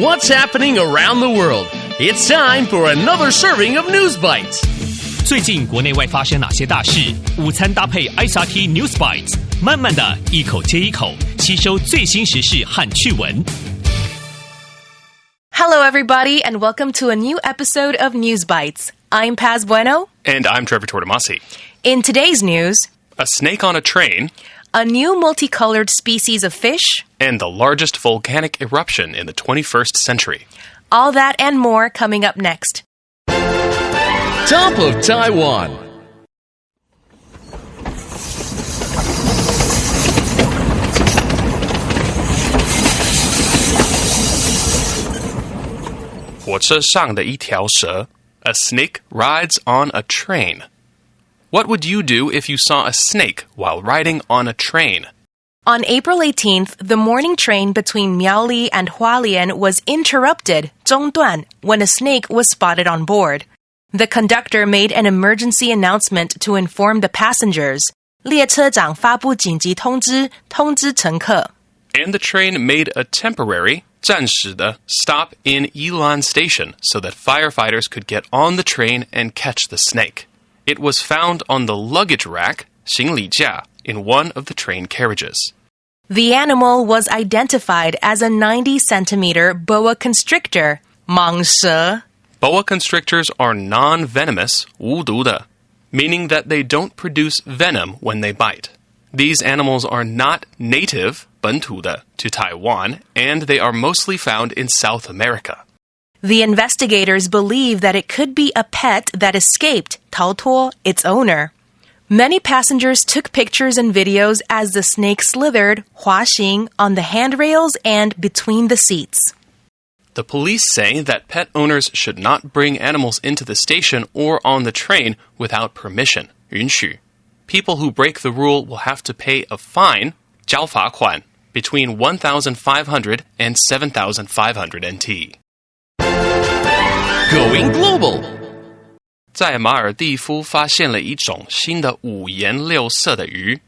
What's happening around the world? It's time for another serving of News Bites. 最近国内外发生哪些大事？午餐搭配 ICRT News Bites，慢慢的一口接一口吸收最新时事和趣闻。Hello, everybody, and welcome to a new episode of News Bites. I'm Paz Bueno. And I'm Trevor Tortomasi. In today's news, a snake on a train, a new multicolored species of fish, and the largest volcanic eruption in the 21st century. all that and more coming up next. Top of Taiwan. A snake rides on a train. What would you do if you saw a snake while riding on a train? On April 18th, the morning train between Miaoli and Hualien was interrupted, 中断, when a snake was spotted on board. The conductor made an emergency announcement to inform the passengers. 列车长发布紧急通知，通知乘客。 And the train made a temporary 暂时的 stop in Yilan Station so that firefighters could get on the train and catch the snake. It was found on the luggage rack 行李架 in one of the train carriages. The animal was identified as a 90 centimeter boa constrictor, 蟒蛇. Boa constrictors are non venomous, 无毒的, meaning that they don't produce venom when they bite. These animals are not native, 本土的, to Taiwan, and they are mostly found in South America. The investigators believe that it could be a pet that escaped, 逃脱, its owner. Many passengers took pictures and videos as the snake slithered, 滑行, on the handrails and between the seats. The police say that pet owners should not bring animals into the station or on the train without permission. 允许. People who break the rule will have to pay a fine, 交罚款, between 1,500 and 7,500 NT. going global。在马尔蒂夫发现了一种新的五颜六色的鱼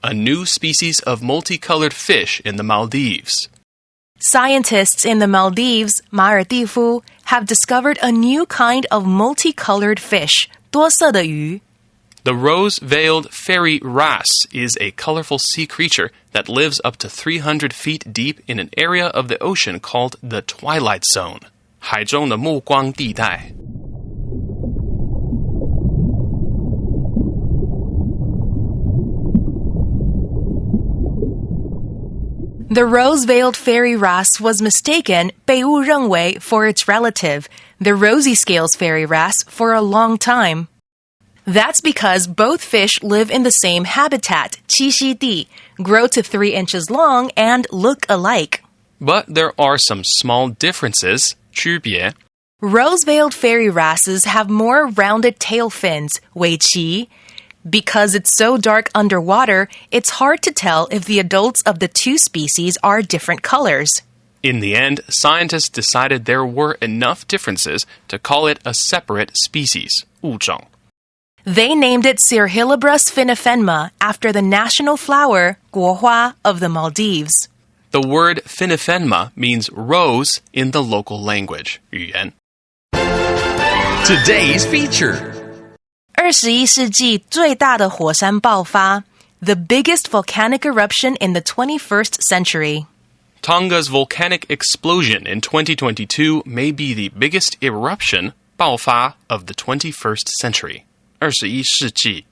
，a new species of multicolored fish in the Maldives。Scientists in the Maldives, 马尔蒂夫, have discovered a new kind of multicolored fish, 多色的鱼. The rose veiled fairy wrasse is a colorful sea creature that lives up to 300 feet deep in an area of the ocean called the Twilight Zone. 海中的暮光地带。 The rose-veiled fairy wrasse was mistaken, 被误认为, for its relative, the rosy scales fairy wrasse, for a long time. That's because both fish live in the same habitat, 栖息地, grow to 3 inches long, and look alike. But there are some small differences. 区别。Rose-veiled fairy wrasses have more rounded tail fins, Wei Qi. Because it's so dark underwater, it's hard to tell if the adults of the two species are different colors. In the end, scientists decided there were enough differences to call it a separate species, 物种. They named it Cirrhilabrus finifenmaa after the national flower, guohua, of the Maldives. The word finifenmaa means rose in the local language. Today's feature. 二十一世纪最大的火山爆发, the biggest volcanic eruption in the 21st century. Tonga's volcanic explosion in 2022 may be the biggest eruption 爆发 of the 21st century. 21世纪.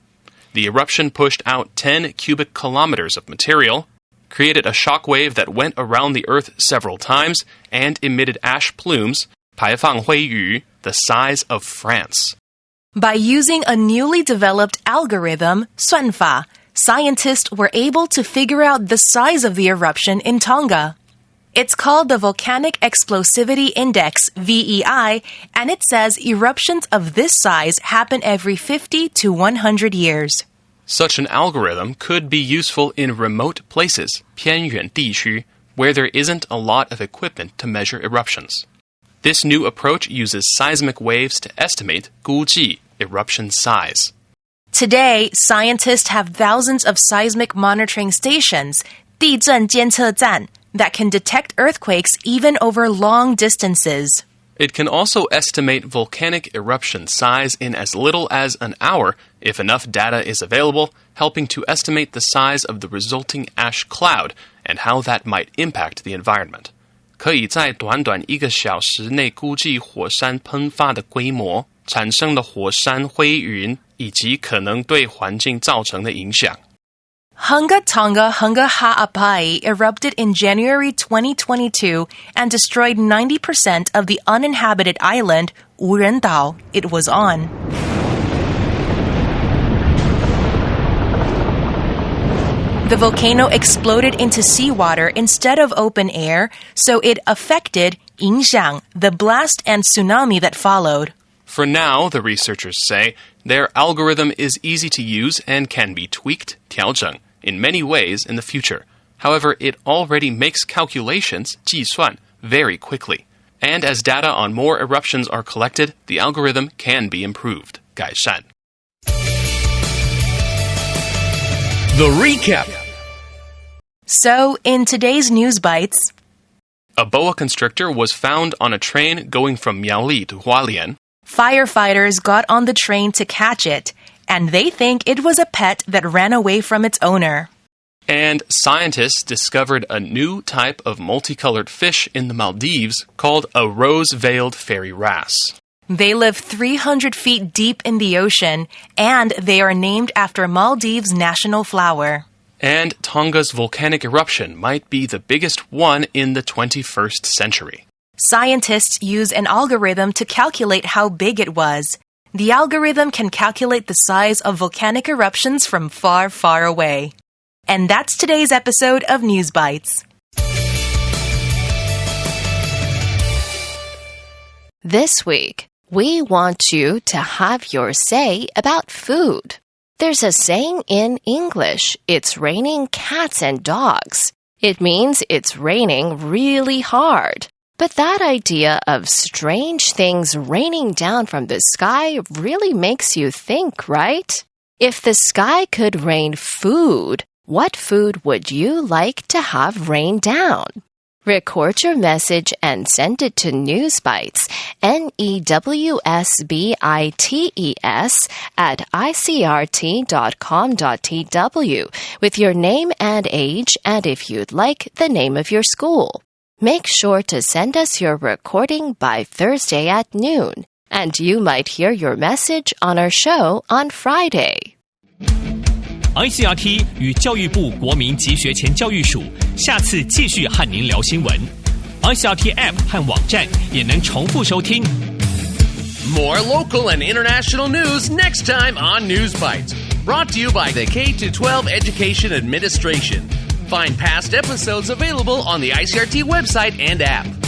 The eruption pushed out 10 cubic kilometers of material, created a shock wave that went around the Earth several times, and emitted ash plumes 排放灰雨 the size of France. By using a newly developed algorithm, 算法, scientists were able to figure out the size of the eruption in Tonga. It's called the Volcanic Explosivity Index, VEI, and it says eruptions of this size happen every 50 to 100 years. Such an algorithm could be useful in remote places 偏远地区 where there isn't a lot of equipment to measure eruptions. This new approach uses seismic waves to estimate 估计 eruption size. Today, scientists have thousands of seismic monitoring stations, 地震监测站, that can detect earthquakes even over long distances. It can also estimate volcanic eruption size in as little as an hour if enough data is available, helping to estimate the size of the resulting ash cloud and how that might impact the environment. 可以在短短一个小时内估计火山喷发的规模、产生的火山灰云以及可能对环境造成的影响。 Hunga Tonga Hunga Ha'apai erupted in January 2022 and destroyed 90% of the uninhabited island Wurendao it was on. The volcano exploded into seawater instead of open air, so it affected Yingxiang, the blast and tsunami that followed. For now, the researchers say, their algorithm is easy to use and can be tweaked, 调整, in many ways in the future. However, it already makes calculations, 计算, very quickly. And as data on more eruptions are collected, the algorithm can be improved, 改善. The recap. So, in today's news bites, A boa constrictor was found on a train going from Miaoli to Hualien. firefighters got on the train to catch it, and they think it was a pet that ran away from its owner. And scientists discovered a new type of multicolored fish in the Maldives called a rose veiled fairy wrasse. They live 300 feet deep in the ocean, and they are named after Maldives' national flower. And Tonga's volcanic eruption might be the biggest one in the 21st century. Scientists use an algorithm to calculate how big it was. The algorithm can calculate the size of volcanic eruptions from far, far away. And that's today's episode of News Bites. This week, we want you to have your say about food. There's a saying in English it's raining cats and dogs. It means it's raining really hard. But that idea of strange things raining down from the sky really makes you think, right? If the sky could rain food, what food would you like to have rain down? Record your message and send it to Newsbites, N E W S B I T E S, at icrt.com.tw with your name and age, and if you'd like, the name of your school. Make sure to send us your recording by Thursday at noon, and you might hear your message on our show on Friday. ICRT 与教育部国民及学前教育署下次继续和您聊新闻。ICRT App 和网站也能重复收听。 More local and international news next time on News Bites. Brought to you by the K 12 Education Administration. Find past episodes available on the ICRT website and app.